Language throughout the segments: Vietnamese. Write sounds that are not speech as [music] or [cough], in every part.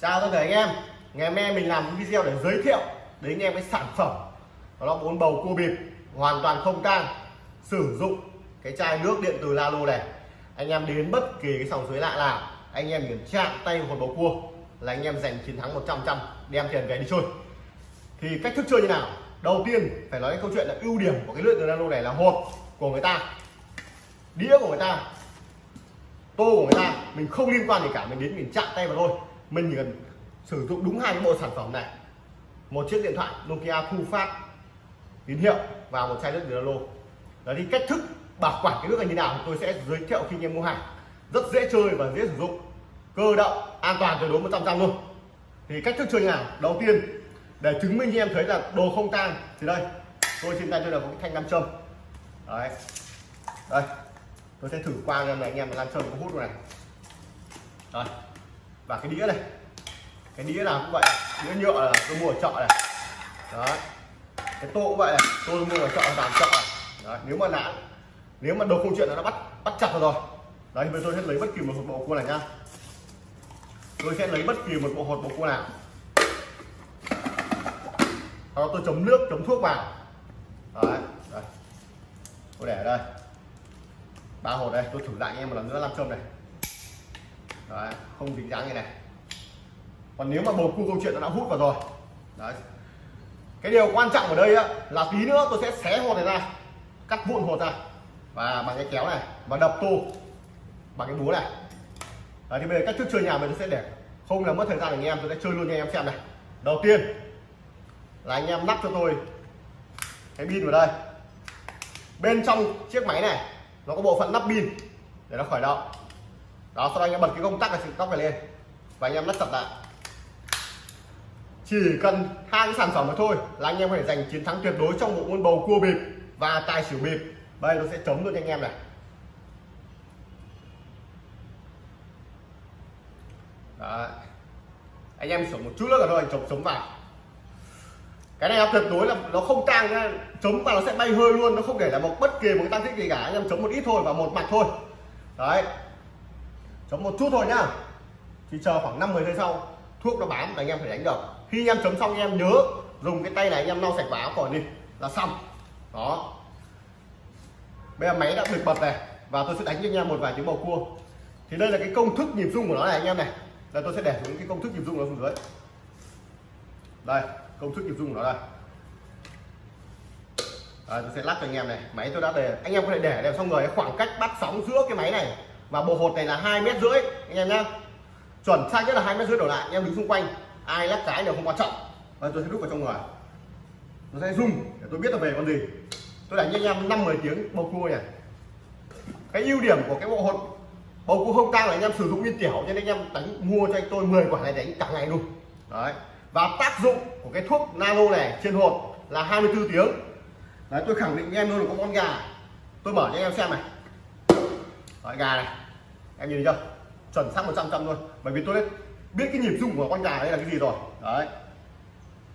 chào tất cả anh em. Ngày hôm nay mình làm video để giới thiệu đến anh em cái sản phẩm. Đó là bốn bầu cua bịp, hoàn toàn không tang, sử dụng cái chai nước điện từ Lalo này. Anh em đến bất kỳ cái sòng suối lạ nào, anh em kiểm chạm tay vào một bầu cua là anh em giành chiến thắng 100 trăm đem tiền về đi chơi. Thì cách thức chơi như nào? Đầu tiên phải nói cái câu chuyện là ưu điểm của cái lưỡi từ Lalo này là hộp của người ta, đĩa của người ta, tô của người ta, mình không liên quan gì cả, mình đến mình chạm tay vào thôi mình chỉ cần sử dụng đúng hai cái bộ sản phẩm này. Một chiếc điện thoại Nokia thu phát tín hiệu và một chai nước từ lô. đó thì cách thức bảo quản cái nước này như nào tôi sẽ giới thiệu khi anh em mua hàng. Rất dễ chơi và dễ sử dụng. Cơ động, an toàn tuyệt đối 100 trăm luôn. Thì cách thức chơi nào? Đầu tiên, để chứng minh cho em thấy là đồ không tan thì đây, tôi trên tay tôi là một cái thanh nam châm. Đấy. Đây, tôi sẽ thử qua cho anh em là nam châm có hút này. Rồi và cái đĩa này cái đĩa nào cũng vậy đĩa nhựa là tôi mua ở chợ này. Đó, cái tô cũng vậy này tôi mua ở chợ làm chợ này. Đấy. nếu mà đã nếu mà đồ không chuyện là nó bắt bắt chặt rồi. Đấy bây giờ tôi sẽ lấy bất kỳ một bộ cua này nhá. Tôi sẽ lấy bất kỳ một bộ hột bộ cua nào. Sau đó tôi chấm nước chấm thuốc vào. Đấy đây. tôi để ở đây. Ba hột đây tôi thử lại anh em một lần nữa làm châm này đấy không dính dáng như này. Còn nếu mà bầu cua câu chuyện nó đã hút vào rồi. Đấy. Cái điều quan trọng ở đây á, là tí nữa tôi sẽ xé hột này ra cắt vụn hột ra. Và bằng cái kéo này và đập tô bằng cái búa này. Đấy, thì bây giờ cách thức chơi nhà mình sẽ để không là mất thời gian anh em tôi sẽ chơi luôn cho anh em xem này. Đầu tiên là anh em lắp cho tôi cái pin vào đây. Bên trong chiếc máy này nó có bộ phận lắp pin để nó khởi động đó, sau đó anh em bật cái công tắc này tóc này lên. Và anh em lắp chặt lại. Chỉ cần hai cái sản phẩm mà thôi là anh em có thể giành chiến thắng tuyệt đối trong bộ môn bầu cua bịp và tài xỉu bịp. Đây, nó sẽ chống luôn cho anh em này. Đấy. anh em sửa một chút nữa là thôi chống chấm vào. Cái này tuyệt đối là nó không tang nhá chấm mà nó sẽ bay hơi luôn, nó không để là một bất kỳ một cái tăng tích gì cả. Anh em chống một ít thôi và một mặt thôi. Đấy chấm một chút thôi nhá. Thì chờ khoảng 5 10 giây sau thuốc nó bám là anh em phải đánh được. Khi anh em chấm xong anh em nhớ dùng cái tay này anh em lau sạch vào áo khỏi đi là xong. Đó. Bây giờ máy đã được bật này và tôi sẽ đánh cho anh em một vài tiếng bầu cua. Thì đây là cái công thức nhịp rung của nó này anh em này. Là tôi sẽ để xuống cái công thức nhịp rung nó xuống dưới. Đây công thức nhịp rung của nó đây. À, tôi sẽ lắc cho anh em này. Máy tôi đã để anh em có thể để đều xong rồi khoảng cách bắt sóng giữa cái máy này và bộ hột này là hai mét rưỡi anh em nhá. Chuẩn sai nhất là hai mét rưỡi đổ lại anh em đứng xung quanh. Ai lắc cái đều không quan trọng. Và tôi sẽ đút vào trong người. Nó sẽ rung để tôi biết là về con gì. Tôi đánh cho anh em năm mười tiếng bầu cua này cái ưu điểm của cái bộ hột bầu cua không tang là anh em sử dụng viên tiểu cho nên anh em đánh mua cho anh tôi 10 quả này đánh cả ngày luôn. Đấy. Và tác dụng của cái thuốc nano này trên hột là 24 tiếng. Đấy tôi khẳng định anh em luôn là có con gà. Tôi mở cho anh em xem này. Đấy, gà này em nhìn thấy chưa? Chuẩn xác 100 trăm luôn. Bởi vì tôi biết biết cái nhịp rung của con gà đây là cái gì rồi. Đấy.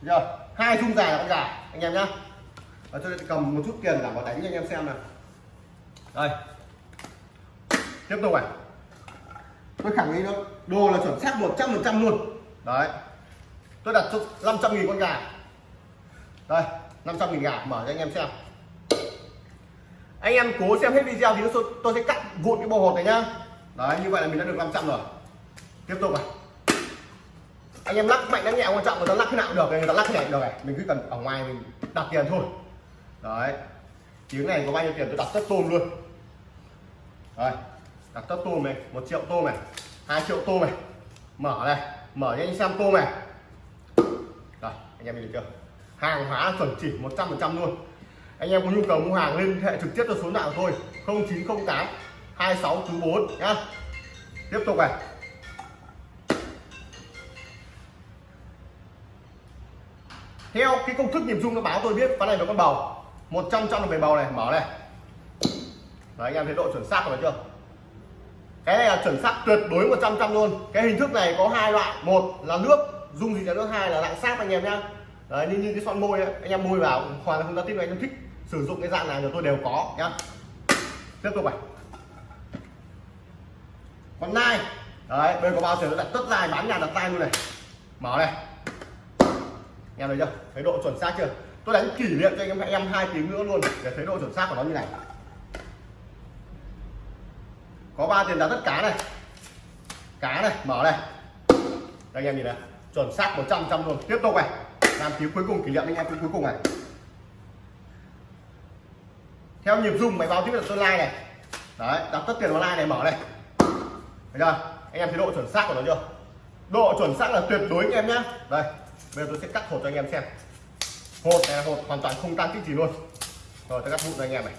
Chưa? Hai rung dài là con gà, anh em nhá. Và tôi sẽ cầm một chút tiền cả vào đánh cho anh em xem này đây. Tiếp tục này. Tôi khẳng định luôn, đồ là chuẩn xác 100 phần trăm luôn. Đấy. Tôi đặt cho 500 nghìn con gà. Đây 500 nghìn gà, mở cho anh em xem. Anh em cố xem hết video thì tôi sẽ cắt vụn cái bầu hột này nhá đấy, như vậy là mình đã được 500 rồi. Tiếp tục này. Anh em lắc mạnh lắc nhẹ, quan trọng người ta lắc thế nào cũng được, người ta lắc thế này được này. Mình cứ cần ở ngoài mình đặt tiền thôi. Đấy. Tiếng này có bao nhiêu tiền? Tôi đặt tất tôm luôn. Đấy đặt tất tôm này, một triệu tôm này, hai triệu tôm này. Mở này, mở cho anh xem tôm này. Rồi anh em nhìn chưa? Hàng hóa chuẩn chỉ 100 phần trăm luôn. Anh em có nhu cầu mua hàng liên hệ trực tiếp cho số nào thôi 0908 26 chú 4 nhá. Tiếp tục này. Theo cái công thức nhịp rung nó báo tôi biết cái này là con bầu. 100 trăm là về bầu này mở này. Đấy anh em thấy độ chuẩn xác rồi chưa? Cái này là chuẩn xác tuyệt đối 100 trăm luôn. Cái hình thức này có hai loại một là nước dung gì là nước hai là dạng sáp anh em nhá. Đấy như, như cái son môi ấy, anh em môi vào hoàn toàn không giao tiếp anh em thích sử dụng cái dạng nào thì tôi đều có nhá. Tiếp tục này con nai đấy, bên có bao tiền nó đặt tất dài bán nhà đặt tay luôn này. Mở này. Em thấy chưa? Thấy độ chuẩn xác chưa? Tôi đánh kỷ niệm cho anh em em hai tiếng nữa luôn, để thấy độ chuẩn xác của nó như này. Có ba tiền đặt tất cá này. Cá này, mở này. Đây, anh em nhìn này. Chuẩn xác 100 trăm luôn. Tiếp tục này. Làm tiếng cuối cùng, kỷ niệm anh em tiếng cuối cùng này. Theo nhịp rung máy báo tiếp là tôi like này. Đấy, đặt tất tiền vào like này, mở này thấy chưa? Anh em thấy độ chuẩn xác của nó chưa? Độ chuẩn xác là tuyệt đối anh em nhé. đây bây giờ tôi sẽ cắt hột cho anh em xem. Hột này là hột hoàn toàn không tăng kích gì luôn. Rồi tôi cắt vụn cho anh em này.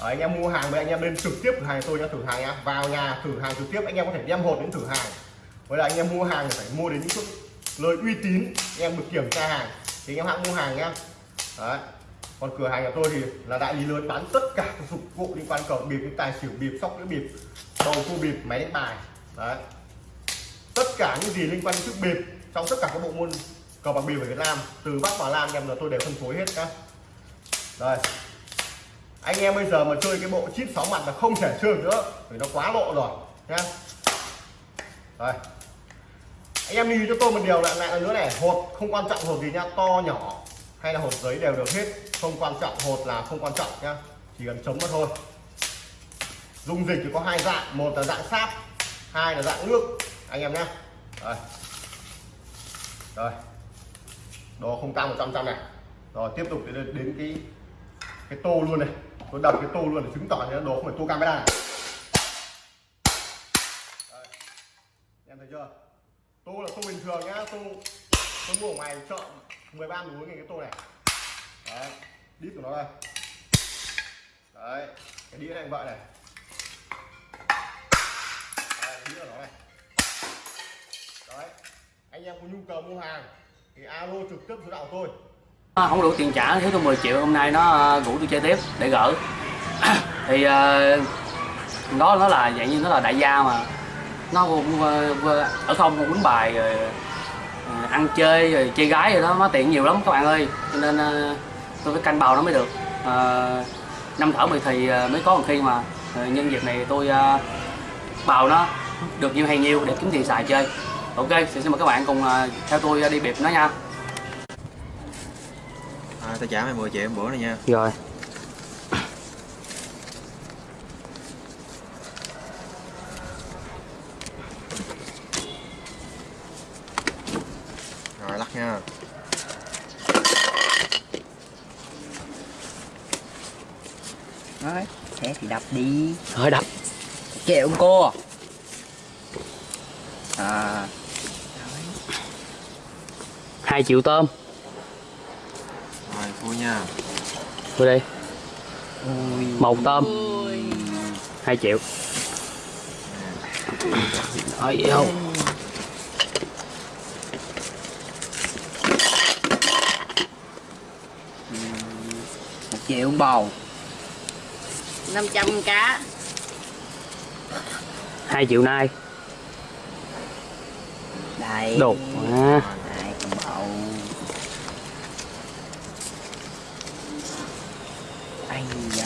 Đấy, anh em mua hàng với anh em lên trực tiếp cửa hàng tôi nhá thử hàng nhá. Vào nhà thử hàng trực tiếp anh em có thể đem hột đến thử hàng. Với là anh em mua hàng thì phải mua đến những chỗ nơi uy tín anh em được kiểm tra hàng. Thì anh em hãng mua hàng nhá. Đấy còn cửa hàng của tôi thì là đại lý lớn, bán tất cả các dụng cụ liên quan cờ bịp, tài xỉu bịp sóc đĩa bịp, bầu cua bịp, máy đánh bài. Đấy. Tất cả những gì liên quan đến chiếc bịp trong tất cả các bộ môn cờ bạc bịp ở Việt Nam, từ Bắc vào Nam, em là tôi đều phân phối hết các đây anh em bây giờ mà chơi cái bộ chip sáu mặt là không thể chơi nữa vì nó quá lộ rồi, nhá. Đây anh em lưu cho tôi một điều lại lại nữa này hột không quan trọng hột gì nhá, to, nhỏ hay là hột giấy đều được hết. Không quan trọng hột là không quan trọng nhá. Chỉ cần chống mà thôi. Dung dịch thì có hai dạng. Một là dạng sáp hai là dạng nước. Anh em nhé rồi rồi đồ không cao một trăm trăm này. Rồi tiếp tục đến, đến cái cái tô luôn này. Tôi đập cái tô luôn để chứng tỏ là đồ không phải tô camera này. Đây. em thấy chưa? Tô là tô bình thường nhá tô tôi mua ở ngoài chợ 13 núi cái tô này. Đấy đít của nó đây. Đấy cái đĩa này vậy này. Đấy, đĩa của nó này. Đấy anh em có nhu cầu mua hàng thì alo trực tiếp số đạo tôi. À, không đủ tiền trả thiếu tôi 10 triệu hôm nay nó à, rủ tôi chơi tiếp để gỡ. [coughs] Thì à, nó nó là dạng như nó là đại gia mà. Nó ở không cũng bài rồi ăn chơi rồi chơi gái rồi đó nó tiện nhiều lắm các bạn ơi. Cho nên ờ, tôi phải canh bào nó mới được. Ờ, năm thở mười thì ờ, mới có một khi mà nhân dịp này tôi bào nó được nhiều hay nhiều để kiếm tiền xài chơi. Ok xin mời các bạn cùng theo tôi đi biệt nó nha. À, tao trả mày 10 triệu bữa này nha. Rồi lắc nha Đấy, thế thì đập đi. Hơi đập. Kẹo cô. À. Hai triệu tôm. Rồi vui nha. Vô đi. Một tôm. Hai triệu. Hỏi gì không Một triệu bầu 500 cá. Hai triệu nay. Đây. Đột à, Đây con bầu. Ây da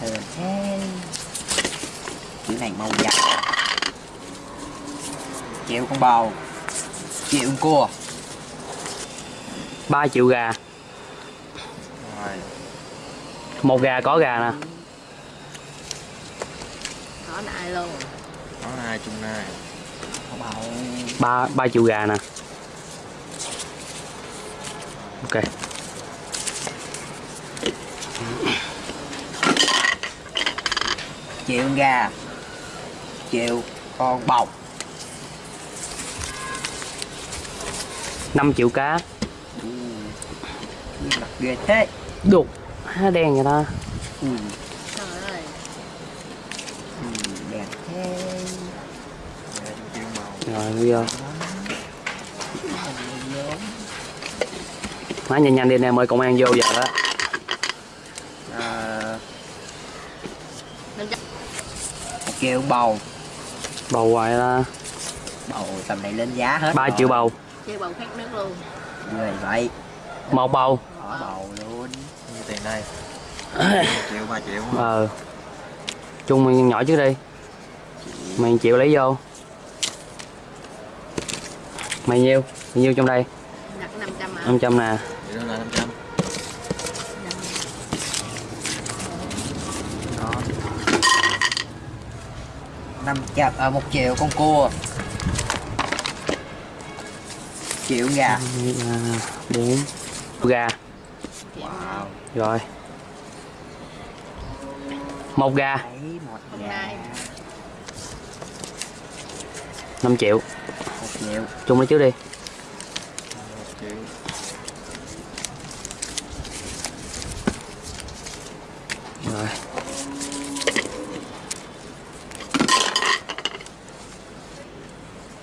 Thơm thế. Chữ này màu vàng Triệu con bầu. Triệu con cua. Ba triệu gà. Rồi. Một gà có gà nè có nại luôn Có hai chung này Con bầu ba ba triệu gà nè. Ok. Triệu gà. Triệu con bầu năm triệu cá. Mặt ghê thế. Đục. Há đen vậy ta? Ui trời ơi Ừ, đẹp thế Hai chung chiêu màu rồi bây giờ má nhanh nhanh đi nè mời công an vô giờ đó. À, 500 một triệu bầu. Bầu hoài ta bầu tầm này lên giá hết ba rồi. triệu bầu. Chơi bằng khát nước luôn. Người vậy. Một bầu. Bỏ bầu luôn. Như tiền đây. [coughs] 1 triệu 3 triệu. Ờ. Chung mình nhỏ trước đi mày chịu lấy vô. Mày nhiêu? Mày nhiêu trong đây? Đặt 500 à 500 nè. Vậy đó là 500 đó. Năm trăm à, một triệu con cua. Triệu gà? Ba, bốn gà. Wow. Rồi. Một gà. Một. 5 triệu. Một triệu. Chung lấy trước đi. 1 triệu rồi.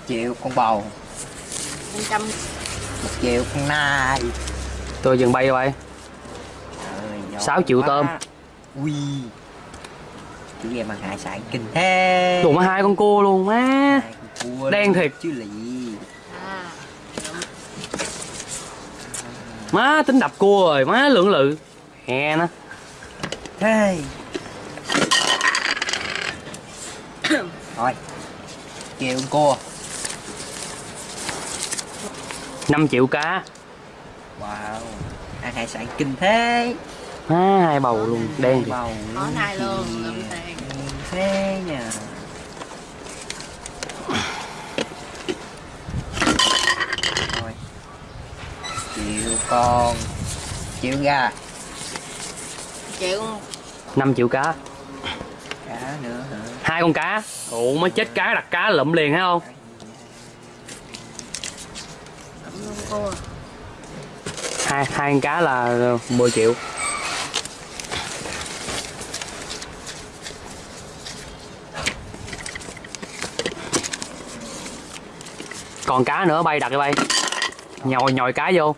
Triệu con bầu. 500 một triệu con nai. Tôi dừng bay rồi. Trời, giỏi Sáu triệu quá. tôm. ui. Chú em ăn hải sản kinh thế. Đủ mà hai con cua luôn má Hai cua Đen luôn thiệt. chứ là gì? À má tính đập cua rồi má lưỡng lự. Hè nó. Thế thôi triệu con cua. 5 triệu cá. Wow ăn hải sản kinh thế? Má hai bầu luôn đen thì bầu có luôn lụm tiền Đen thế nhờ thôi con triệu gà. Triệu 5 triệu cá. Cá nữa hả? Hai con cá. Ủa mới chết cá đặt cá lụm liền thấy không? Cua hai hai con cá là 10 triệu. Còn cá nữa bay đặt đi bay. Nhồi nhồi cá vô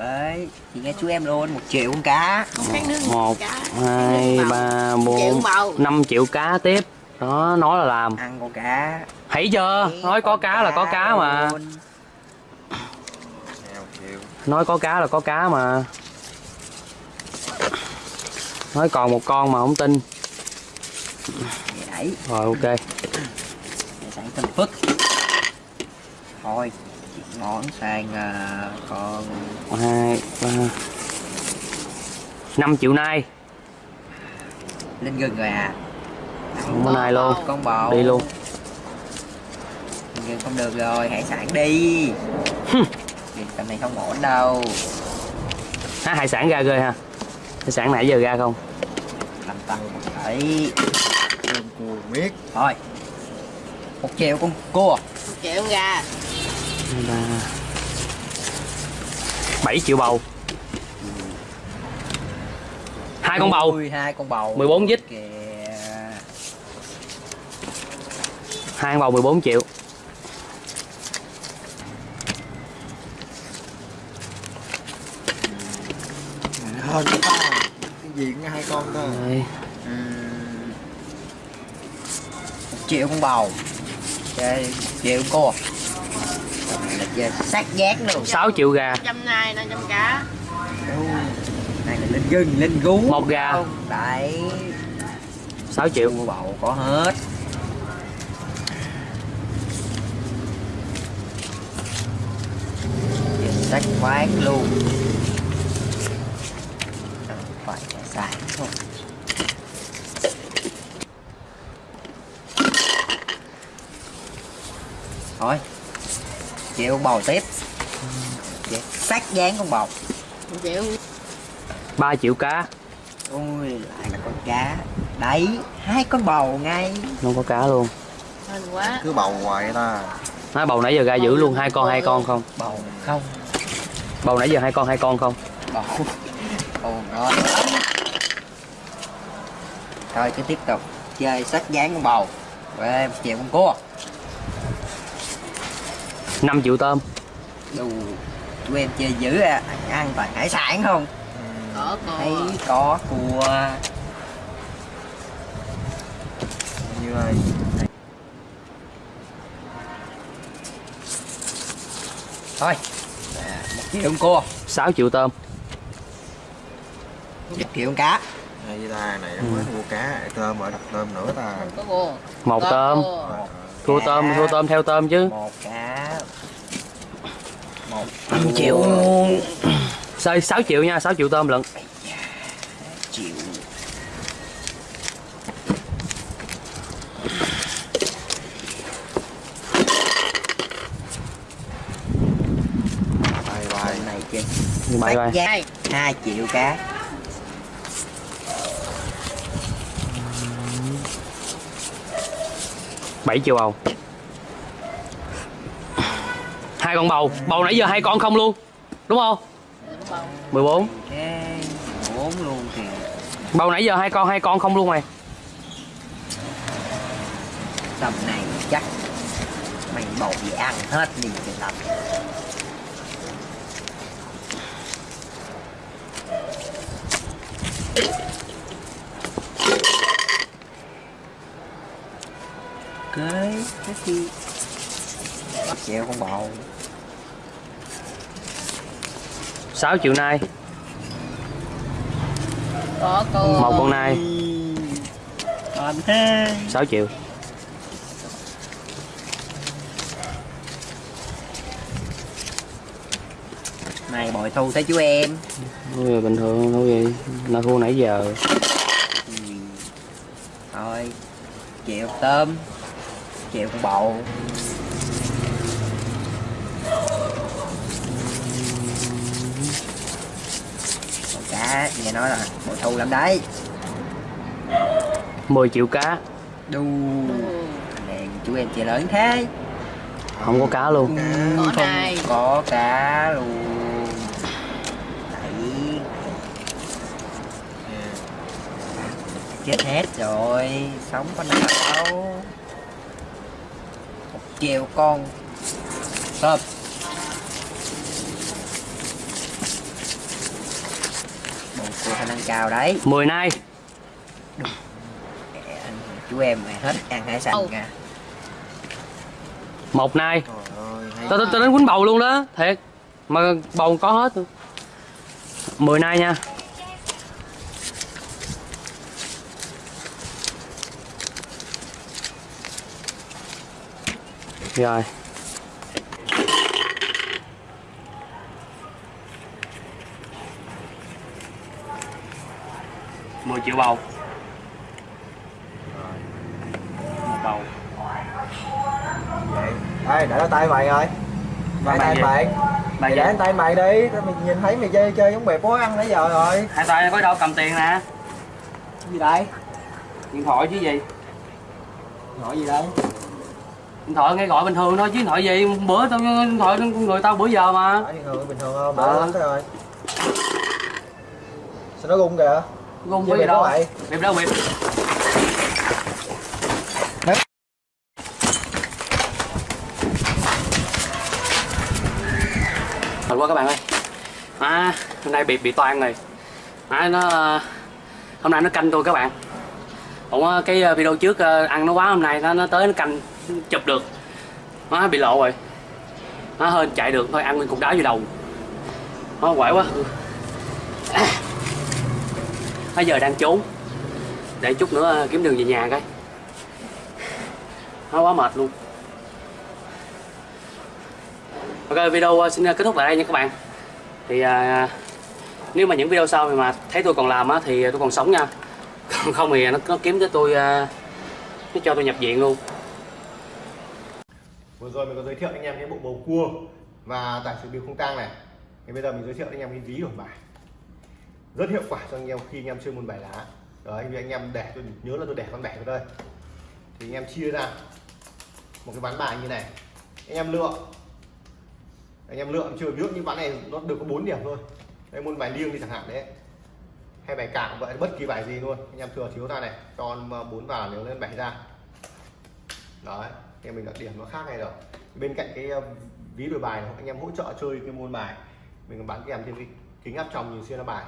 cái thì nghe chú em luôn một triệu con cá. Không khác nước một cá. hai ba bốn 5 triệu cá tiếp. Đó nói là làm. Ăn con cá. Thấy chưa nói có Con cá là có cá mà. luôn. Nè 1 triệu nói có cá là có cá mà. Nói còn một con mà không tin. Rồi ok. Hải sản phức. Thôi món sang à, con hai ba năm triệu nay. Lên gừng rồi à? Không có nay luôn. Con bầu. Đi luôn. Không được rồi hải sản đi. Gừng tầm này không ổn đâu. À, hải sản ra ghê ha. Hải sản nãy giờ ra không? Làm tăng Cơm cua miết. Thôi. Một triệu con cua. Một triệu gà Hai, ba bảy triệu bầu. Hai con bầu. Hai con bầu. 14 dít. hai con bầu 14 triệu. Hơn cái gì cũng hai con. Ừm, một triệu con bầu. Một triệu con là chơi sát giác luôn. 6 triệu gà. Trăm nay 500 cá. Ui, này là lên gừng lên gú. Một gà. Không, đấy. 6 triệu. Cua bầu có hết. Giờ sách quán luôn. Phải thôi. Thôi chịu con bầu tiếp Vậy, sát dán con bầu một triệu 3 triệu cá. Ôi lại là con cá. Đấy hai con bầu ngay. Không có cá luôn. Hên quá. Cứ bầu hoài ta. Nói bầu nãy giờ ra giữ luôn hai con hai con không? Bầu không. Bầu nãy giờ hai con hai con không? Bầu bầu ngon lắm. Thôi cứ tiếp tục chơi sách dán con bầu rồi một triệu con cua 5 triệu tôm. Đủ tụi em chơi dữ à. Ăn toàn hải sản không? Có thấy cua có cua. Như này thôi. À, một triệu con cua. 6 triệu tôm. Một triệu con cá. Này ta này mới mua cá. Tôm ở đặt tôm nữa ta. Cua. Một tôm cô. thua tôm thua tôm theo tôm chứ. Một cá 5 triệu Sao 6 triệu nha 6 triệu tôm lận. Triệu Bài bài này chứ giá Hai. hai triệu cá. Bảy triệu bầu hai con bầu. Bầu nãy giờ hai con không luôn, đúng không? 14 bốn. Luôn kìa bầu nãy giờ hai con hai con không luôn mày. Tầm này chắc mày bầu gì ăn hết đi thì làm cái cái gì chèo con bầu. 6 triệu nai một con nai còn thế 6 triệu. Này bội thu thấy chú em. Ôi, bình thường đâu gì? Nó thua nãy giờ. Ừ. thôi chịu tôm chịu con bầu con cá nghe nói là bội thu lắm đấy. 10 triệu cá. Đu. Ừ. này chú em chơi lớn thế. Không có cá luôn. Có không nai. có cá luôn. Đấy. Chết hết rồi sống có nào đâu. Một triệu con. Tôm bộ của khả năng cao đấy. 10 nai anh chú em mày hết ăn hải sản nha một nai Trời ơi hay tao tao tao đến quýnh bầu luôn đó. Thiệt. Mà bầu có hết. 10 nai nha. Rồi mười triệu bầu. Một bầu. Ê để tay mày rồi mày tay mày. Mày để tay mày đi. Mày nhìn thấy mày chơi chơi giống bè bố ăn nãy giờ rồi. Hai tay có đâu cầm tiền nè. Gì đây? Điện thoại chứ gì? Nói gì đây? Điện thoại nghe gọi bình thường thôi chứ điện thoại gì? Bữa tao điện thoại người tao bữa giờ mà. Bình thường? Bình thường không? Lắm thế rồi. Sao nó gung kìa gì bịp đâu bịp đâu bịp Thật quá các bạn ơi. À, hôm nay bị bị toan rồi. À, nó hôm nay nó canh tôi các bạn. Ủa cái ờ, video trước ờ, ăn nó quá hôm nay nó nó tới nó canh chụp được. Nó bị lộ rồi. Nó hên chạy được thôi ăn nguyên cục đá vô đầu. Nó quậy quá bây giờ đang trốn. Để chút nữa ờ, kiếm đường về nhà cái nó quá mệt luôn. Ok video ờ, xin ờ, kết thúc tại đây nha các bạn. Thì à, nếu mà những video sau mà thấy tôi còn làm á thì tôi còn sống nha. [laughs] Còn không thì nó, nó kiếm tới tôi à, nó cho tôi nhập viện luôn. Vừa rồi mình có giới thiệu anh em cái bộ bầu cua và tài sự biểu không tang này. Thì bây giờ mình giới thiệu anh em cái ví đổi bài rất hiệu quả cho anh em khi anh em chơi môn bài lá. Đấy vì anh em để tôi nhớ là tôi để con bẻ vào đây. Thì anh em chia ra một cái ván bài như này. Anh em lựa. Anh em lựa chưa ví dụ như ván này nó được có 4 điểm thôi. Đây môn bài liêng đi chẳng hạn đấy. Hay bài cạn vậy bất kỳ bài gì luôn. Anh em thừa thiếu ra này cho ờ, bốn vào nếu lên bảy ra. Đấy thì mình đặt điểm nó khác này rồi bên cạnh cái ờ, ví đổi bài này, anh em hỗ trợ chơi cái môn bài. Mình còn bán kèm thêm cái kính áp tròng nhìn xuyên ra bài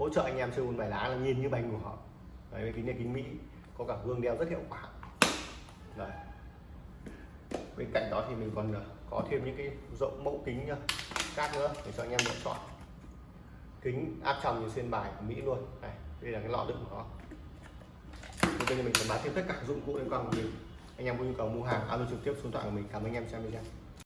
hỗ trợ anh em chơi môn bài lá là nhìn như bài họ, đấy cái kính này kính mỹ có cả gương đeo rất hiệu quả. Đấy. Bên cạnh đó thì mình còn ờ, có thêm những cái rộng mẫu kính nhá khác nữa để cho anh em lựa chọn. Kính áp tròng như xuyên bài của mỹ luôn. Này đây là cái lọ đựng của nó thì bây giờ mình sẽ bán thêm tất cả dụng cụ liên quan của mình. Anh em có nhu cầu mua hàng alo trực tiếp số điện thoại của mình. Cảm ơn anh em xem video.